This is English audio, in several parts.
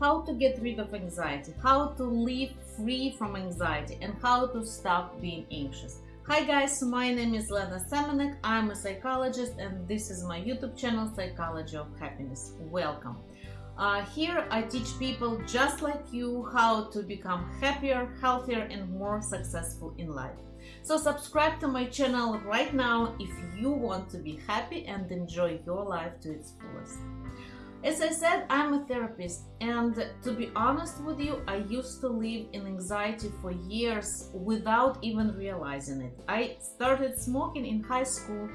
how to get rid of anxiety, how to live free from anxiety, and how to stop being anxious. Hi guys, my name is Lena Semenek. I'm a psychologist and this is my YouTube channel, Psychology of Happiness. Welcome. Uh, here I teach people just like you how to become happier, healthier and more successful in life. So subscribe to my channel right now if you want to be happy and enjoy your life to its fullest. As I said, I'm a therapist, and to be honest with you, I used to live in anxiety for years without even realizing it. I started smoking in high school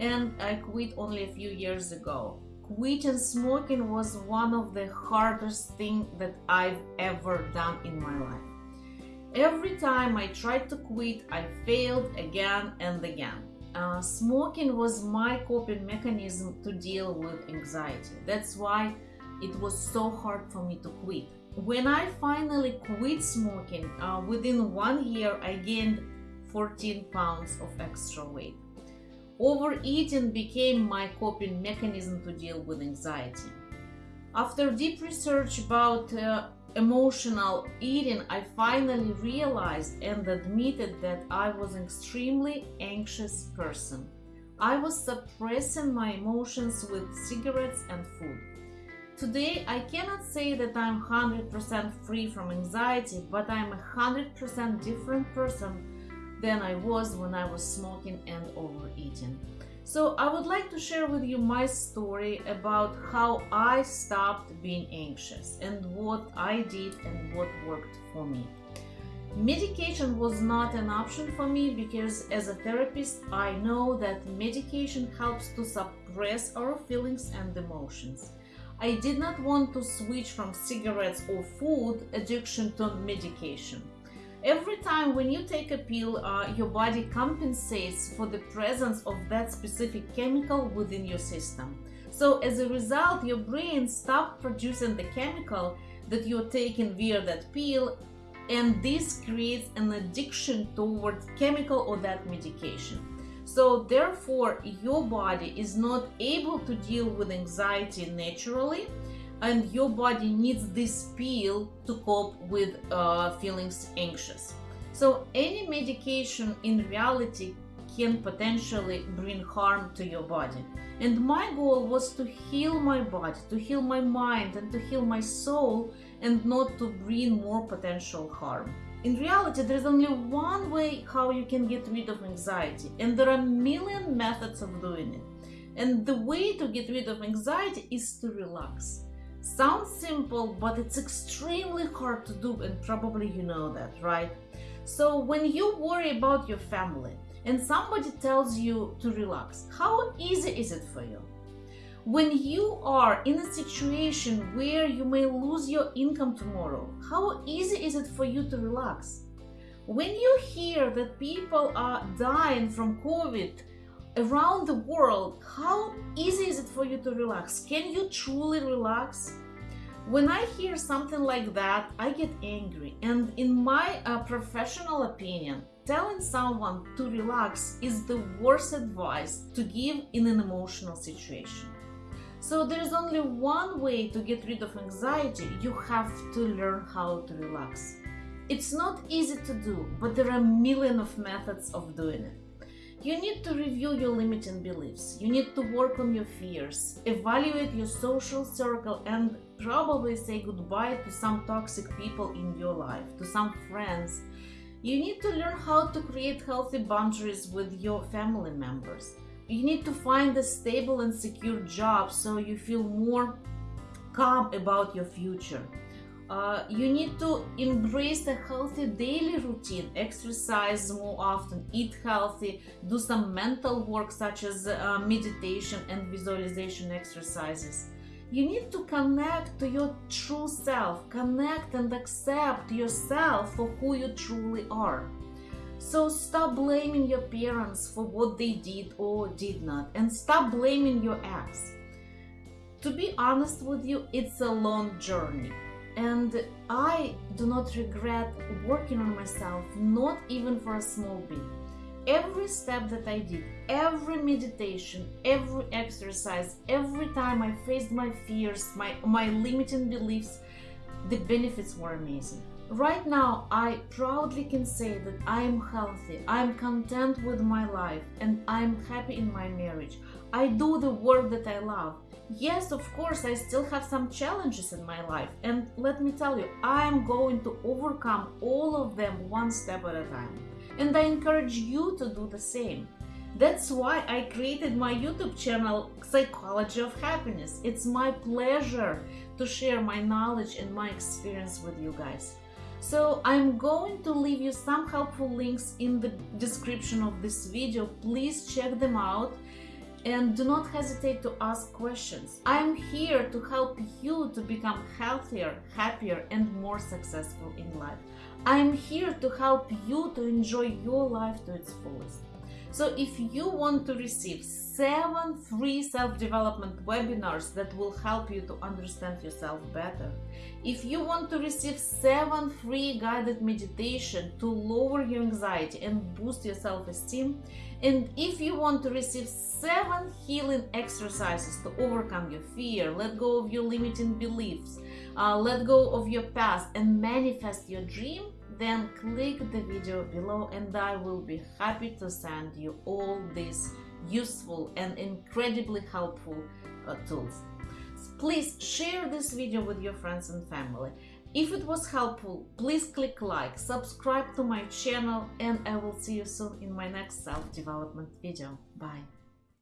and I quit only a few years ago. Quitting smoking was one of the hardest things that I've ever done in my life. Every time I tried to quit, I failed again and again. Uh, smoking was my coping mechanism to deal with anxiety. That's why it was so hard for me to quit. When I finally quit smoking, uh, within one year I gained 14 pounds of extra weight. Overeating became my coping mechanism to deal with anxiety. After deep research about uh, emotional eating, I finally realized and admitted that I was an extremely anxious person. I was suppressing my emotions with cigarettes and food. Today, I cannot say that I'm 100% free from anxiety, but I'm a 100% different person than I was when I was smoking and overeating. So I would like to share with you my story about how I stopped being anxious and what I did and what worked for me. Medication was not an option for me because as a therapist, I know that medication helps to suppress our feelings and emotions. I did not want to switch from cigarettes or food addiction to medication. Every time when you take a pill, uh, your body compensates for the presence of that specific chemical within your system. So as a result, your brain stops producing the chemical that you're taking via that pill and this creates an addiction towards chemical or that medication. So therefore, your body is not able to deal with anxiety naturally and your body needs this pill to cope with uh, feelings anxious. So any medication in reality can potentially bring harm to your body. And my goal was to heal my body, to heal my mind, and to heal my soul, and not to bring more potential harm. In reality, there's only one way how you can get rid of anxiety, and there are a million methods of doing it. And the way to get rid of anxiety is to relax. Sounds simple, but it's extremely hard to do, and probably you know that, right? So, when you worry about your family and somebody tells you to relax, how easy is it for you? When you are in a situation where you may lose your income tomorrow, how easy is it for you to relax? When you hear that people are dying from COVID around the world, how easy is it for you to relax? Can you truly relax? When I hear something like that, I get angry. And in my uh, professional opinion, telling someone to relax is the worst advice to give in an emotional situation. So there is only one way to get rid of anxiety. You have to learn how to relax. It's not easy to do, but there are a million of methods of doing it. You need to review your limiting beliefs. You need to work on your fears, evaluate your social circle, and probably say goodbye to some toxic people in your life, to some friends. You need to learn how to create healthy boundaries with your family members. You need to find a stable and secure job so you feel more calm about your future. Uh, you need to embrace a healthy daily routine, exercise more often, eat healthy, do some mental work such as uh, meditation and visualization exercises. You need to connect to your true self, connect and accept yourself for who you truly are. So stop blaming your parents for what they did or did not, and stop blaming your ex. To be honest with you, it's a long journey and I do not regret working on myself, not even for a small bit. Every step that I did, every meditation, every exercise, every time I faced my fears, my, my limiting beliefs, the benefits were amazing. Right now, I proudly can say that I'm healthy, I'm content with my life, and I'm happy in my marriage. I do the work that I love. Yes, of course, I still have some challenges in my life, and let me tell you, I'm going to overcome all of them one step at a time. And I encourage you to do the same. That's why I created my YouTube channel, Psychology of Happiness. It's my pleasure to share my knowledge and my experience with you guys. So I'm going to leave you some helpful links in the description of this video. Please check them out and do not hesitate to ask questions. I'm here to help you to become healthier, happier, and more successful in life. I'm here to help you to enjoy your life to its fullest. So if you want to receive seven free self-development webinars that will help you to understand yourself better, if you want to receive seven free guided meditation to lower your anxiety and boost your self-esteem, and if you want to receive seven healing exercises to overcome your fear, let go of your limiting beliefs, uh, let go of your past and manifest your dream, then click the video below and I will be happy to send you all these useful and incredibly helpful uh, tools. Please share this video with your friends and family. If it was helpful, please click like, subscribe to my channel and I will see you soon in my next self-development video. Bye!